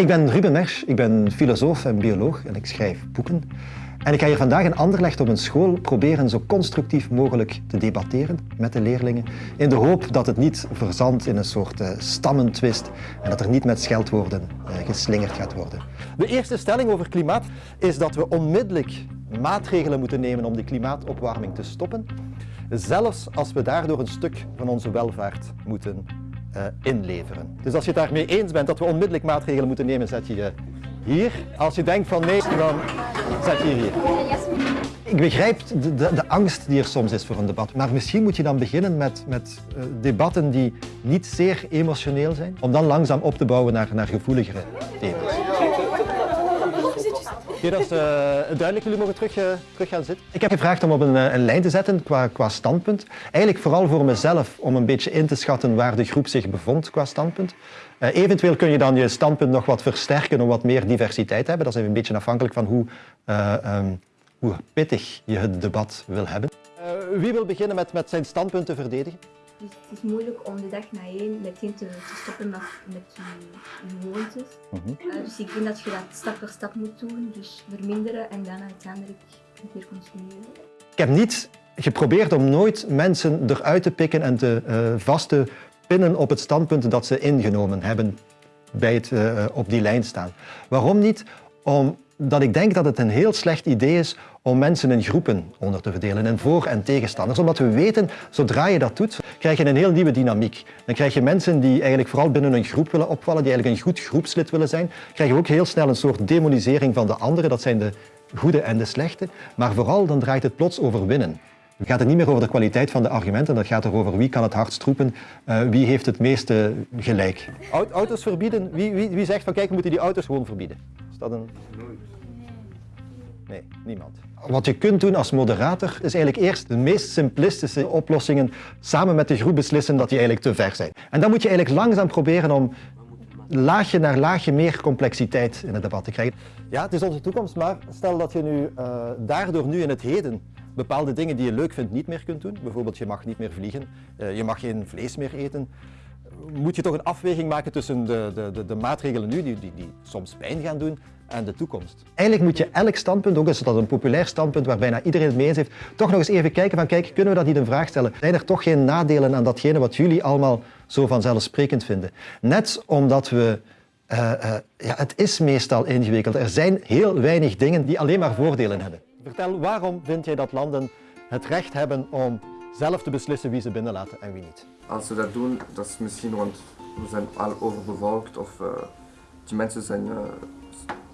Ik ben Ruben Mersch, ik ben filosoof en bioloog en ik schrijf boeken. En ik ga hier vandaag in Anderlecht op een school proberen zo constructief mogelijk te debatteren met de leerlingen, in de hoop dat het niet verzandt in een soort uh, stammentwist en dat er niet met scheldwoorden uh, geslingerd gaat worden. De eerste stelling over klimaat is dat we onmiddellijk maatregelen moeten nemen om die klimaatopwarming te stoppen, zelfs als we daardoor een stuk van onze welvaart moeten uh, inleveren. Dus als je het daarmee eens bent dat we onmiddellijk maatregelen moeten nemen, zet je je hier. Als je denkt van nee, dan zet je hier. Ik begrijp de, de, angst die er soms is voor een debat, maar misschien moet je dan beginnen met, met uh, debatten die niet zeer emotioneel zijn, om dan langzaam op te bouwen naar, naar gevoeligere thema's. Hier is uh, duidelijk, jullie mogen terug, uh, terug gaan zitten. Ik heb gevraagd om op een, een lijn te zetten qua, qua standpunt. Eigenlijk vooral voor mezelf, om een beetje in te schatten waar de groep zich bevond qua standpunt. Uh, eventueel kun je dan je standpunt nog wat versterken om wat meer diversiteit te hebben. Dat is een beetje afhankelijk van hoe, um, hoe pittig je het debat wil hebben. wie wil beginnen met, met zijn standpunt te verdedigen? Dus het is moeilijk om de dag na één meteen te, te stoppen met, met je, je gewoontes. Mm -hmm. uh, dus ik denk dat je dat stap per stap moet doen. Dus verminderen en dan uiteindelijk meer consumeren. Ik heb niet geprobeerd om nooit mensen eruit te pikken en te uh, vast te pinnen op het standpunt dat ze ingenomen hebben bij het uh, op die lijn staan. Waarom niet? Omdat ik denk dat het een heel slecht idee is om mensen in groepen onder te verdelen, in voor- en tegenstanders. Omdat we weten, zodra je dat doet, krijg je een heel nieuwe dynamiek. Dan krijg je mensen die eigenlijk vooral binnen een groep willen opvallen, die eigenlijk een goed groepslid willen zijn. krijg je ook heel snel een soort demonisering van de anderen, dat zijn de goede en de slechte. Maar vooral dan draait het plots over winnen. Het gaat er niet meer over de kwaliteit van de argumenten, dat gaat erover wie kan het hardst roepen, uh, wie heeft het meeste gelijk. Auto's verbieden, wie, wie, wie zegt van kijk, we moeten die auto's gewoon verbieden? Is dat een... Nee, niemand. Wat je kunt doen als moderator is eigenlijk eerst de meest simplistische oplossingen samen met de groep beslissen dat die eigenlijk te ver zijn. En dan moet je eigenlijk langzaam proberen om laagje naar laagje meer complexiteit in het debat te krijgen. Ja, het is onze toekomst, maar stel dat je nu uh, daardoor nu in het heden bepaalde dingen die je leuk vindt niet meer kunt doen. Bijvoorbeeld je mag niet meer vliegen, uh, je mag geen vlees meer eten. Moet je toch een afweging maken tussen de, de, de, de maatregelen nu, die, die, die soms pijn gaan doen, en de toekomst. Eigenlijk moet je elk standpunt, ook is dat een populair standpunt waar bijna iedereen het mee eens heeft, toch nog eens even kijken van kijk, kunnen we dat niet in vraag stellen? Zijn er toch geen nadelen aan datgene wat jullie allemaal zo vanzelfsprekend vinden? Net omdat we uh, uh, ja, het is meestal ingewikkeld. Er zijn heel weinig dingen die alleen maar voordelen hebben. Vertel, waarom vind jij dat landen het recht hebben om zelf te beslissen wie ze binnenlaten en wie niet? Als ze dat doen, dat is misschien want we zijn al overbevolkt of uh, die mensen zijn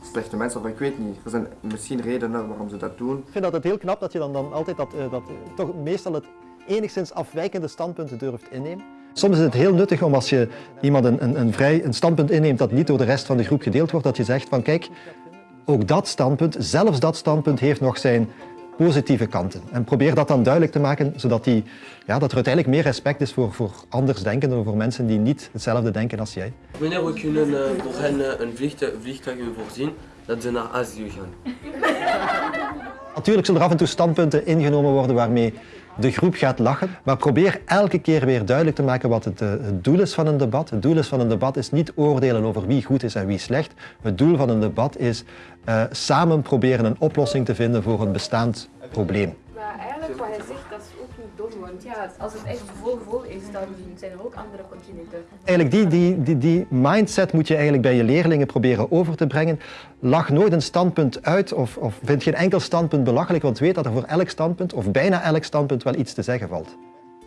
slechte mensen, of ik weet niet. Er zijn misschien redenen waarom ze dat doen. Ik vind dat het heel knap dat je dan, dan altijd dat, dat toch meestal het enigszins afwijkende standpunt durft innemen. Soms is het heel nuttig om als je iemand een, een, een, vrij, een standpunt inneemt dat niet door de rest van de groep gedeeld wordt, dat je zegt van kijk, ook dat standpunt, zelfs dat standpunt heeft nog zijn positieve kanten. En probeer dat dan duidelijk te maken, zodat die, ja, dat er uiteindelijk meer respect is voor, voor andersdenkenden, voor mensen die niet hetzelfde denken als jij. Wanneer we kunnen uh, voor hen een vliegtuig, vliegtuig voorzien dat ze naar Azië gaan. Natuurlijk zullen er af en toe standpunten ingenomen worden waarmee de groep gaat lachen, maar probeer elke keer weer duidelijk te maken wat het, uh, het, doel is van een debat. Het doel is van een debat is niet oordelen over wie goed is en wie slecht. Het doel van een debat is uh, samen proberen een oplossing te vinden voor een bestaand probleem. Want ja, als het echt vol vol is, dan zijn er ook andere continenten. Eigenlijk die, die, die, die mindset moet je eigenlijk bij je leerlingen proberen over te brengen. Lach nooit een standpunt uit of, of vind geen enkel standpunt belachelijk, want weet dat er voor elk standpunt, of bijna elk standpunt, wel iets te zeggen valt.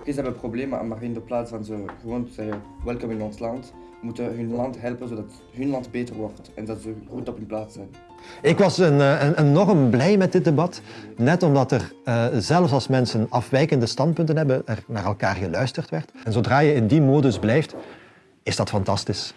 Ze hebben problemen, maar in de plaats van ze gewoon te zeggen, welkom in ons land, moeten hun land helpen zodat hun land beter wordt en dat ze goed op hun plaats zijn. Ik was een, een, enorm blij met dit debat, net omdat er uh, zelfs als mensen afwijkende standpunten hebben, er naar elkaar geluisterd werd. En zodra je in die modus blijft, is dat fantastisch.